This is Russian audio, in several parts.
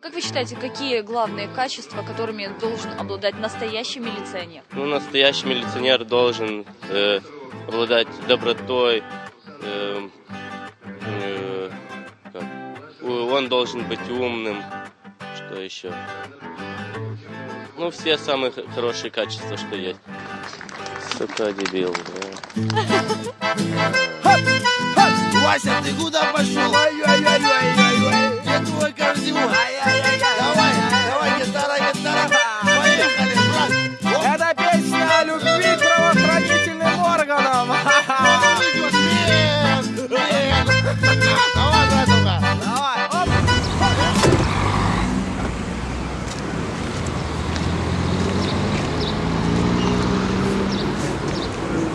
Как вы считаете, какие главные качества, которыми должен обладать настоящий милиционер? Ну, настоящий милиционер должен э, обладать добротой, э, э, как? Он должен быть умным, что еще? Ну, все самые хорошие качества, что есть. Сука, дебил, да. Вася, ты куда пошел? Ой-ой-ой-ой-ой. Твой кардион? Давай, давай, гитара, гитара. Поехали, брат. Это песня о любви к правоохранительным органам. Давай, братуха. Давай.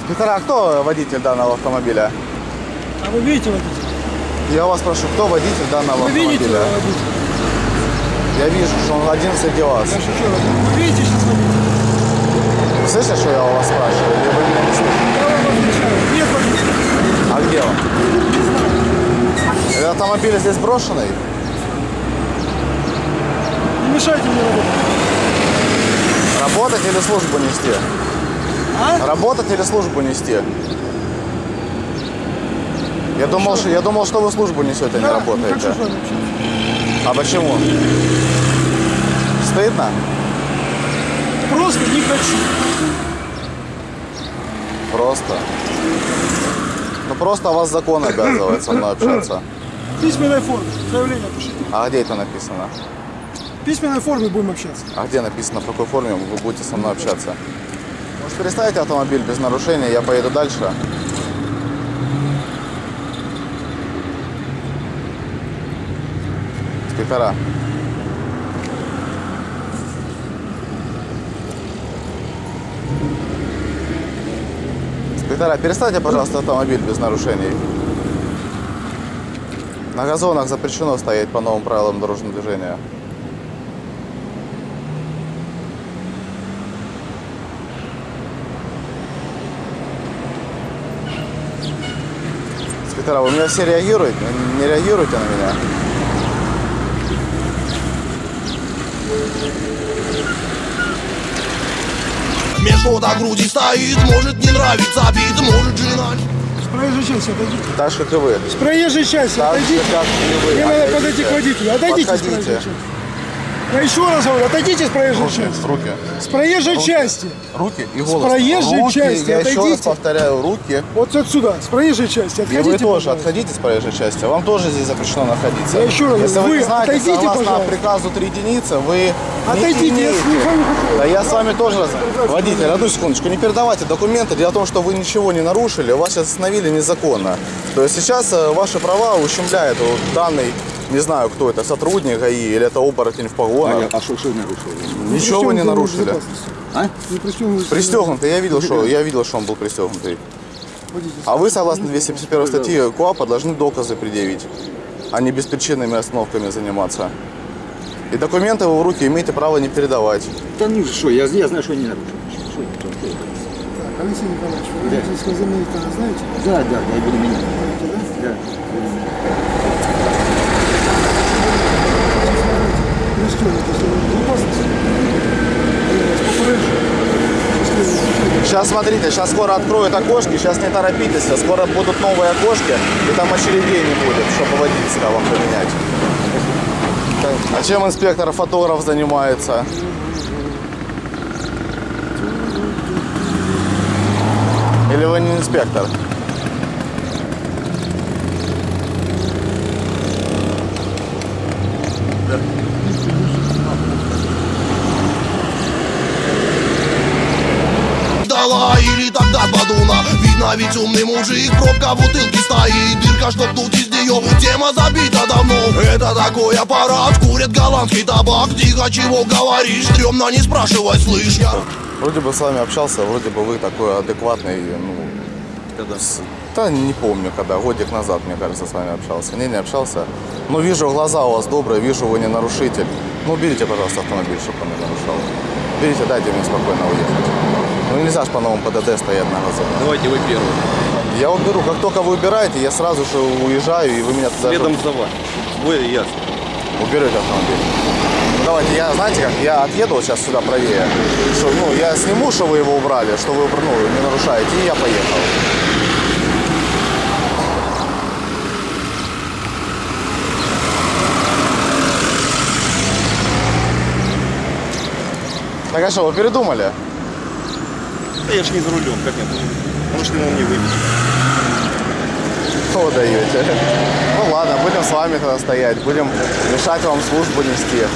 Инспектора, а кто водитель данного автомобиля? А вы видите водителя? Я вас прошу, кто водитель данного Вы видите автомобиля? водителя? Я вижу, что он один среди вас. Я шучу. Вы видите сейчас водителя? Вы слышите, что я у вас спрашиваю? Или вы меня не слышите? Я вам отвечаю. Нет водителя. А где он? Этот автомобиль здесь брошенный? Не мешайте мне работать. Работать или службу нести? А? Работать или службу нести? Я думал, что, я думал, что вы службу несете, а не Да, Не работаете. хочу с вами общаться. А почему? Стыдно? Просто не хочу. Просто. Ну просто вас закон обязывает со мной общаться. Письменной форме. Заявление пишите. А где это написано? В письменной форме будем общаться. А где написано, в какой форме вы будете со мной общаться? Может, переставите автомобиль без нарушения, я поеду дальше. Инспектора. Инспектора, перестаньте, пожалуйста, автомобиль без нарушений. На газонах запрещено стоять по новым правилам дорожного движения. Инспектора, вы меня все реагируете? Не реагируете на меня? Смешно до груди стоит, может не нравится бит, может жена. С проезжей части отойдите. Так же, как и вы. С проезжей части Так же, отойдите. как и вы. Мне надо подойти к водителю. Отойдите с проезжей части. Я еще раз говорю, отойдите с проезжей Руки, части. руки. С проезжей части. Руки и голос. проезжей руки, части я еще раз отойдите. повторяю, руки. Вот отсюда, с проезжей части. И Отходите, вы тоже пожалуйста. отходите с проезжей части. Вам тоже здесь запрещено находиться. Я еще раз Если говорю, вы не вы знаете, отойдите, согласно пожалуйста. приказу 3 единицы, вы Отойдите, не я с вами хочу. Да я с вами тоже раз. Водитель, одну секундочку, не передавайте документы. Дело в том, что вы ничего не нарушили, вас сейчас остановили незаконно. То есть сейчас э, ваши права ущемляет вот данный, не знаю, кто это, сотрудник ГАИ или это оборотень в погонах. А что, что нарушили? Ничего вы не нарушили. А? Не пристегнутый. Пристегнутый, я видел, что я видел, что он был пристегнутый. А вы, согласно 251 статьи КОАПа, должны доказы предъявить, а не беспричинными остановками заниматься. И документы вы в руки имеете право не передавать. Да ну что, я, я знаю, что я не нарушил. Так, Алексей Николаевич, вы водительское заменителя знаете? Да, да, я буду менять. Да? Да. Пристегнутый, если вы безопасности. Я вас попрошу. Счастливо. Сейчас смотрите, сейчас скоро откроют окошки, сейчас не торопитесь, а скоро будут новые окошки, и там очередей не будет, чтобы водительское вам поменять. А чем инспектор-фотограф занимается? Или вы не инспектор? Дала или тогда подуна Видно ведь умный мужик Пробка в бутылке стоит Дырка, чтоб тут из нее Тема забита давно Это такой аппарат Курят голландский табак Тихо, чего говоришь Стремно не спрашивай, слышь я Вроде бы с вами общался, вроде бы вы такой адекватный, ну... Когда? Да не помню, когда, годик назад, мне кажется, с вами общался. Не, не общался. Ну, вижу, глаза у вас добрые, вижу, вы не нарушитель. Ну, уберите, пожалуйста, автомобиль, чтобы он не нарушал. Берите, дайте мне спокойно уехать. Ну, нельзя же по новому ПДД стоять на газоне. Давайте вы первый. Я уберу, как только вы убираете, я сразу же уезжаю, и вы меня туда... Следом за вами. Вы и я. уберете автомобиль. Ну, давайте, я, знаете как, я отъеду вот сейчас сюда правее, что, ну, я сниму, что вы его убрали, что вы, ну, не нарушаете, и я поехал. Так а что, вы передумали? Да я же не за рулем, как нет. Может, ему мне выпить. Что вы даете? Ну ладно, будем с вами тогда стоять, будем мешать вам службу нести.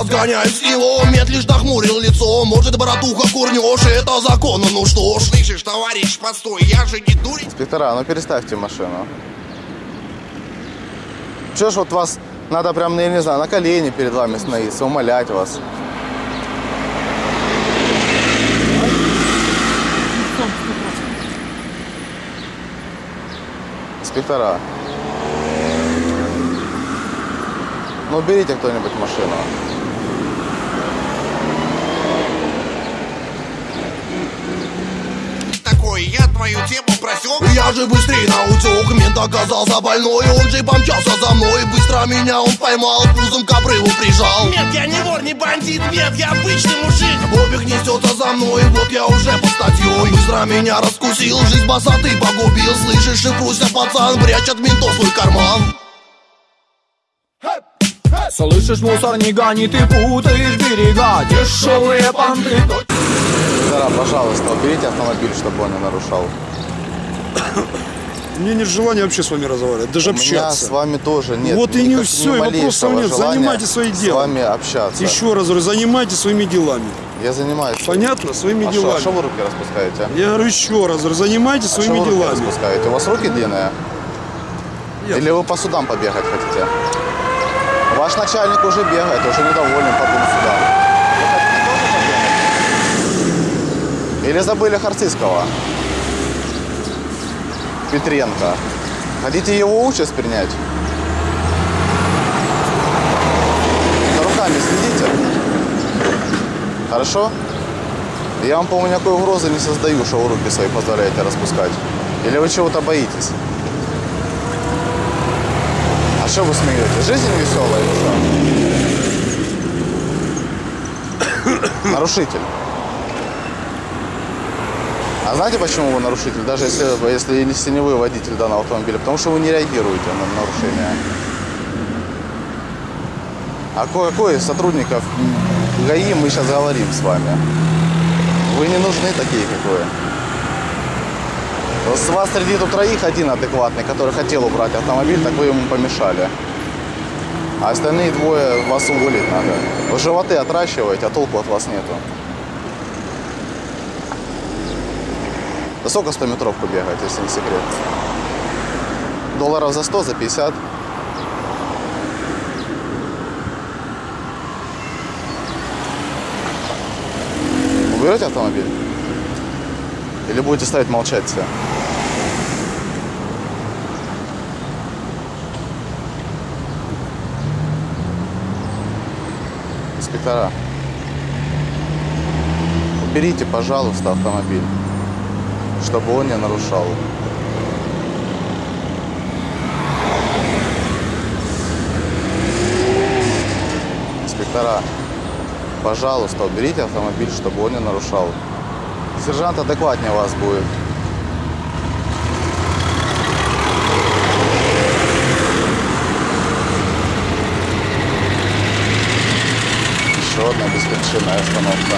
Сгоняюсь его, мед лишь нахмурил лицо Может, братуха, курнешь, это законно, ну что ж Слышишь, товарищ, постой, я же не дурень. Инспектора, ну переставьте машину. Че ж вот вас надо прям, ну, я не знаю, на колени перед вами становиться, умолять вас. Инспектора. Ну, уберите кто-нибудь машину. Такой, я твою тему просек. Я же быстрее на утек, мент оказался больной. Он же помчался за мной, быстро меня он поймал Пузом к обрыву прижал. Нет, я не вор, не бандит, нет, я обычный мужик. Бобик несется за мной, вот я уже под статьей Быстро меня раскусил, жизнь босоты погубил. Слышишь, шифруйся, пацан, прячь от ментов свой карман. Слышишь, мусор не гони, ты путаешь берега. Дешевые понты. Инспектора, пожалуйста, уберите автомобиль, чтобы он не нарушал. У меня нет желания вообще с вами разговаривать, даже У меня общаться. с вами тоже нет. Вот и не ни и вопросов нет. желания Занимайтесь своим С вами общаться. Еще раз говорю, занимайтесь своими делами. Я занимаюсь. Понятно? Своими А делами. а что вы руки распускаете? Я говорю еще раз, говорю, занимайтесь А своими вы руки делами. распускаете? У вас руки длинные? Я- Или вы по судам побегать хотите? Ваш начальник уже бегает, уже недоволен по двум судам. Вы хотите тоже побегать? Или забыли Харцизского? Петренко. Хотите его участь принять? За руками следите. Хорошо? Я вам, по-моему, никакой угрозы не создаю, что вы руки свои позволяете распускать. Или вы чего-то боитесь? А что вы смеетесь? Жизнь веселая что? Нарушитель. А знаете, почему вы нарушитель? Даже если, если, не вы водитель данного автомобиля. Потому что вы не реагируете на нарушение. А кое-кое сотрудников ГАИ мы сейчас говорим с вами. Вы не нужны такие, как вы. С вас среди тут троих один адекватный, который хотел убрать автомобиль, так вы ему помешали. А остальные двое вас уволить надо. Вы животы отращиваете, а толку от вас нету. Да сколько 100 метровку бегать, если не секрет? Долларов за 100, за 50? Уберете автомобиль? Или будете ставить молчать все? Инспектора, уберите, пожалуйста, автомобиль, чтобы он не нарушал. Инспектора, пожалуйста, уберите автомобиль, чтобы он не нарушал. Сержант адекватнее вас будет. Еще одна беспричинная остановка.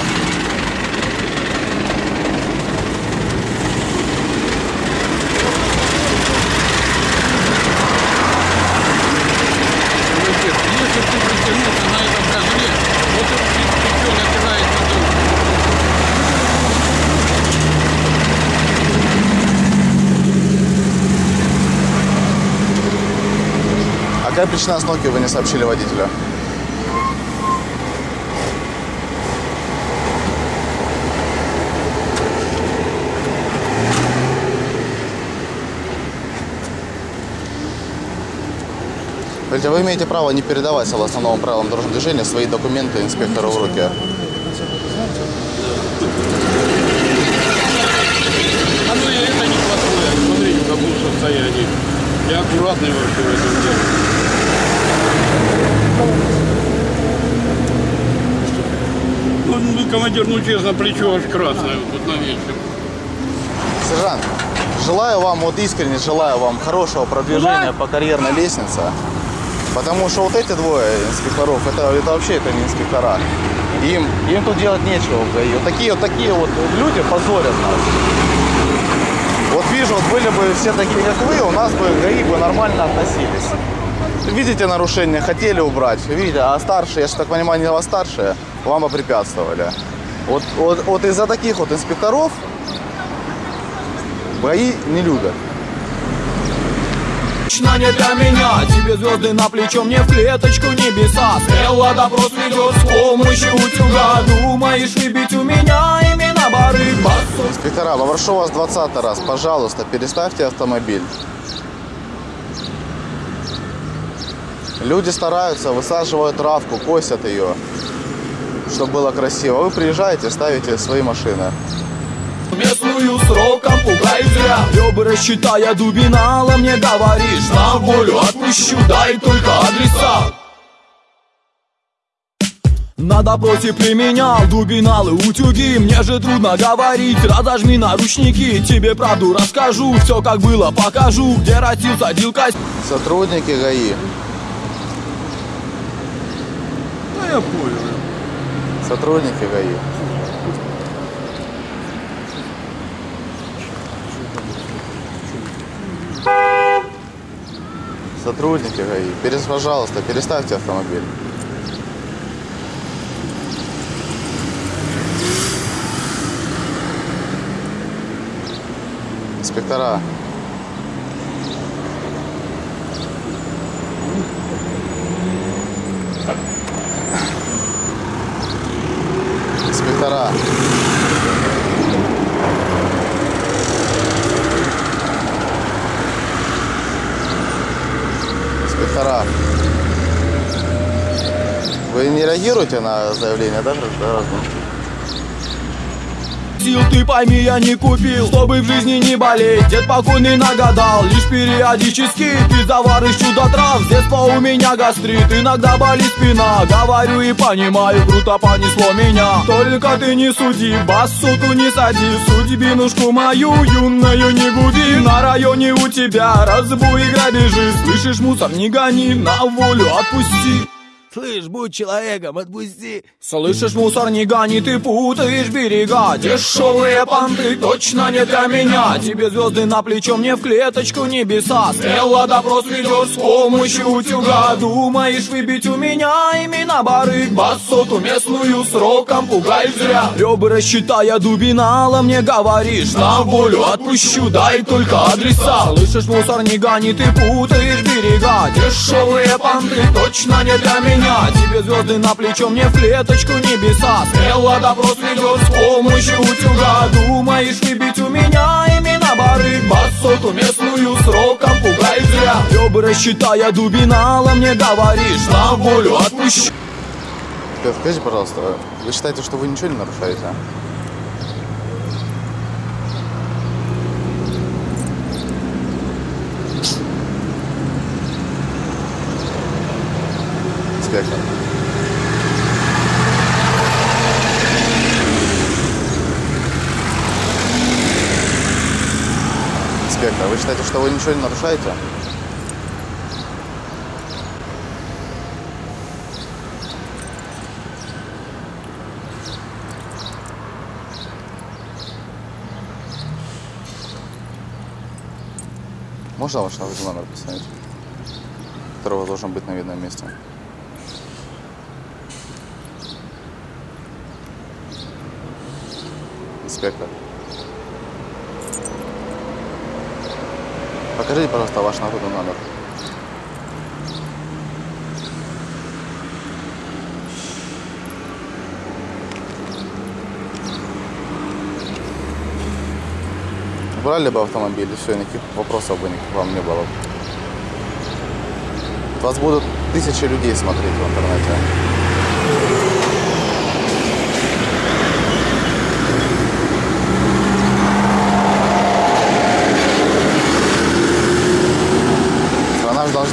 Если ты притянулся на этом козле, вот он пятен опирается на А какая причина остановки вы не сообщили водителю? Смотрите, вы имеете право не передавать, согласно новым правилам дорожного движения, свои документы инспектору в руки. А ну и это неплохое. Смотрите, в каком состоянии. Я аккуратный вообще в этом деле. Ну, ну, командир, ну честно, плечо аж красное вот на вечер. Сержант, желаю вам, вот искренне желаю вам хорошего продвижения по карьерной лестнице. Потому что вот эти двое инспекторов, это, это вообще это не инспектора. Им, им тут делать нечего в ГАИ. Вот такие вот такие вот люди позорят нас. Вот вижу, вот были бы все такие, как вы, у нас бы ГАИ бы нормально относились. Видите нарушение, хотели убрать, видите, а старшие, я же так понимаю, не вас старшие, вам бы препятствовали. Вот, вот, вот из-за таких вот инспекторов ГАИ не любят. Точно не для меня Тебе звезды на плечо, мне в клеточку небеса Смело допрос ведет с помощью утюга Думаешь выбить у меня имена бары басу Инспектора, попрошу вас 20 раз, пожалуйста, переставьте автомобиль. Люди стараются, высаживают травку, косят ее, чтобы было красиво. Вы приезжаете, ставите свои машины. Местную сроком пугай зря. Ребра считая дубинала мне говоришь На волю отпущу, дай только адреса. На допросе применял дубиналы, утюги. Мне же трудно говорить, разожми наручники. Тебе правду расскажу, все как было покажу Где растил, садил кость Сотрудники ГАИ, Да я понял. сотрудники ГАИ. Сотрудники ГАИ, перес, пожалуйста, переставьте автомобиль. Инспектора. Инспектора. Вы не реагируете на заявление, да, граждан? Сил ты пойми, я не купил, чтобы в жизни не болеть. Дед покойный нагадал, лишь периодически. Ты заваришь чудо трав, с детства у меня гастрит. Иногда болит спина, говорю и понимаю Круто понесло меня, только ты не суди Бассуту не сади, судьбинушку мою Юную не губи, на районе у тебя Разбой и грабежи, слышишь, мусор не гони На волю отпусти Слышь, будь человеком, отпусти. Слышишь, мусор не гони, ты путаешь берега. Дешевые понты точно не для меня. Тебе звезды на плечо, мне в клеточку небеса. Смело допрос ведешь с помощью утюга. Думаешь выбить у меня имена барыг Басоту местную сроком пугаешь зря. Ребра считая дубинала мне говоришь. На волю отпущу, дай только адреса. Слышишь, мусор не гони, ты путаешь берега. Дешевые понты точно не для меня Тебе звезды на плечо, мне в клеточку небеса. Смело допрос ведешь с помощью утюга. Думаешь выбить у меня имена барыг Басоту местную сроком пугай зря. Ребра считая дубинала мне говоришь. На волю отпущу. Ребят, Скажите, пожалуйста, вы считаете, что вы ничего не нарушаете? А? Инспектор. Вы считаете, что вы ничего не нарушаете? Можно ваш номер посмотреть? Которого должен быть на видном месте. Инспектор. Покажите, пожалуйста, ваш нагрудный номер. Брали бы автомобиль, все, никаких вопросов бы никаких вам не было. Вас будут тысячи людей смотреть в интернете.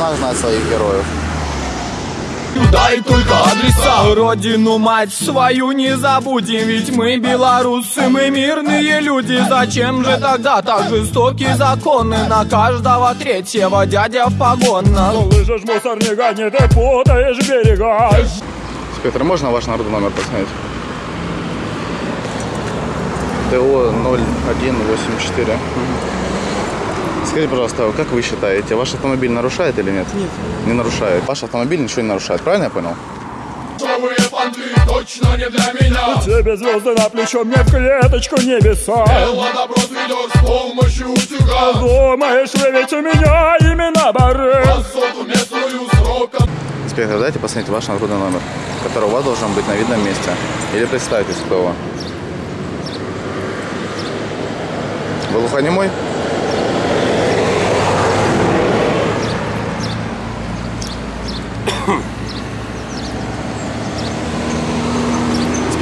Должна знать своих героев. Дай только адреса Родину мать свою не забудем Ведь мы белорусы, мы мирные люди Зачем же тогда так жестокие законы На каждого третьего дядя в погонах Лыжешь, мусор, не гони, ты путаешь берега Петр, можно ваш народный номер посмотреть? ТО 0184. Скажите, пожалуйста, как вы считаете, ваш автомобиль нарушает или нет? Нет. Не нарушает. Ваш автомобиль ничего не нарушает, правильно я понял? Шовые понты точно не для меня Тебе звезды на плечо, мне в клеточку небеса Элла допрос ведешь с помощью утюга Думаешь, вы ведь у меня именно бары Высоту местную сроком Инспектор, дайте посмотреть ваш нагрудный номер, который у вас должен быть на видном месте. Или представьтесь, кто вы. Вы глухонемой?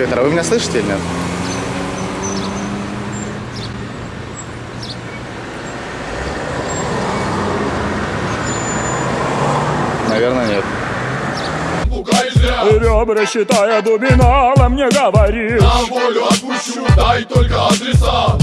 Инспектор, а вы меня слышите или нет? Наверное, нет. Ребра считая дубиналом не говоришь На волю отпущу, дай только адреса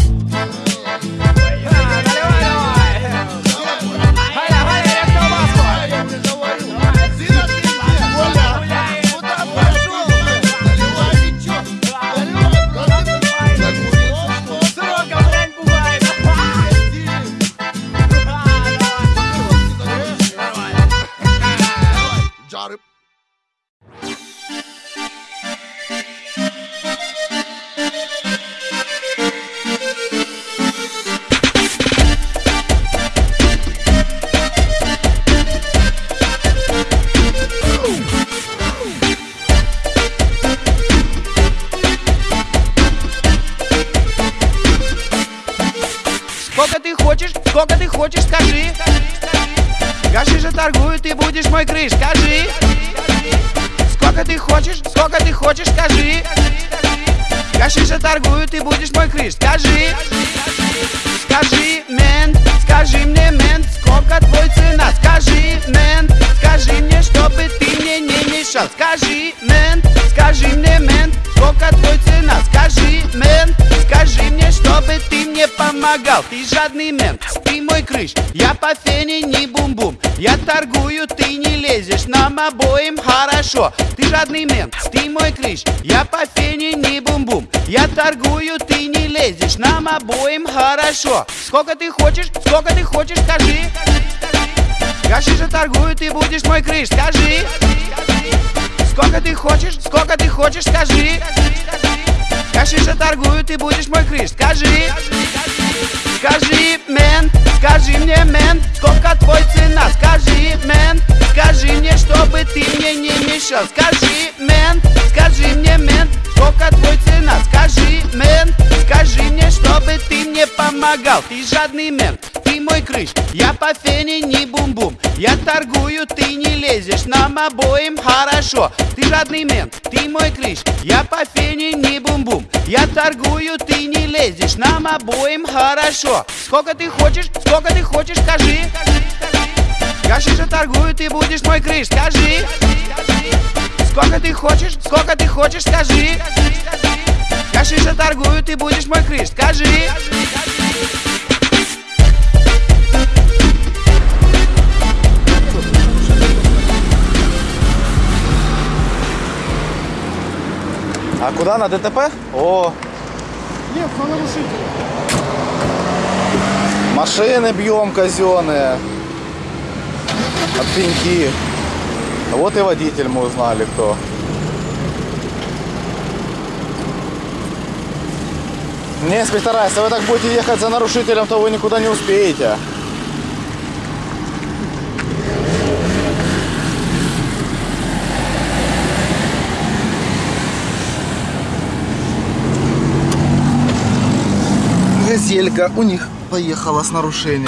хочешь, сколько ты хочешь, скажи. Гаши же торгую, ты будешь мой крыш, скажи. Сколько ты хочешь, сколько ты хочешь, скажи. Гаши же торгую, ты будешь мой крыш, скажи. Скажи, мент, скажи мне, мент, сколько твой цена, скажи, мент, скажи мне, чтобы ты мне не мешал, скажи, мент, скажи мне, мент, сколько твой цена, скажи, мент, скажи мне, чтобы ты мне помогал, ты жадный мент, ты мой крыш, я по фене не бум-бум, я торгую, ты не лезешь, нам обоим хорошо, ты жадный мент, ты мой крыш, я по фене не бум-бум, я торгую, ты не лезешь, нам обоим хорошо, сколько ты хочешь, сколько ты хочешь, скажи, Гаши же торгую, ты будешь мой крыш, скажи. Сколько ты хочешь, сколько ты хочешь, скажи Гаши же торгую, ты будешь мой крыш, скажи Скажи, мент, скажи мне, мент, сколько твой цена, скажи, мент, скажи мне, чтобы ты мне не мешал, скажи, мент, скажи мне, мент, сколько твой цена, скажи, мент, скажи мне, чтобы ты мне помогал, ты жадный мент, мой крыш, я по фене не бум-бум, я торгую, ты не лезешь, нам обоим хорошо, ты жадный мент, ты мой крыш, я по фене не бум-бум, я торгую, ты не лезешь, нам обоим хорошо, сколько ты хочешь, сколько ты хочешь, скажи, Гаши же торгую, ты будешь мой крыш, скажи Сколько ты хочешь, сколько ты хочешь, скажи Гаши же торгую, ты будешь мой крыш, скажи А куда на ДТП? О, Нет, на нарушителя. машины бьем казенные. От пеньки. Вот и водитель мы узнали кто. Не, инспектора, если вы так будете ехать за нарушителем, то вы никуда не успеете. газелька у них поехала с нарушением.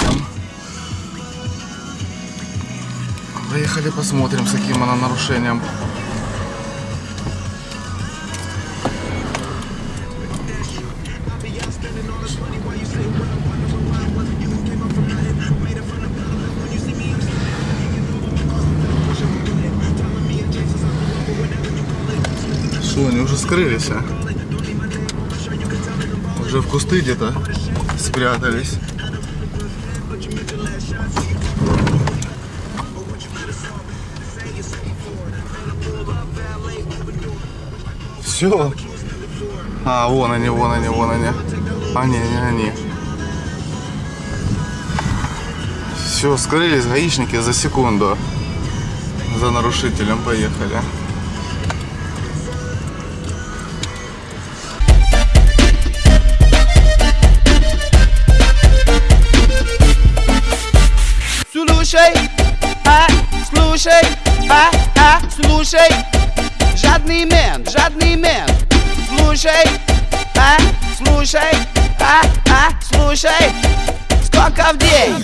Поехали посмотрим, с каким она нарушением. Что, они уже скрылись, а? Уже в кусты где-то спрятались. Все. А, вон они, вон они, вон они. Они, они, они. Все, скрылись гаишники за секунду. За нарушителем поехали. Слушай, а, слушай, а, а, слушай. Жадный мент, жадный мент. Слушай, а, слушай, а, а, слушай. Сколько в день?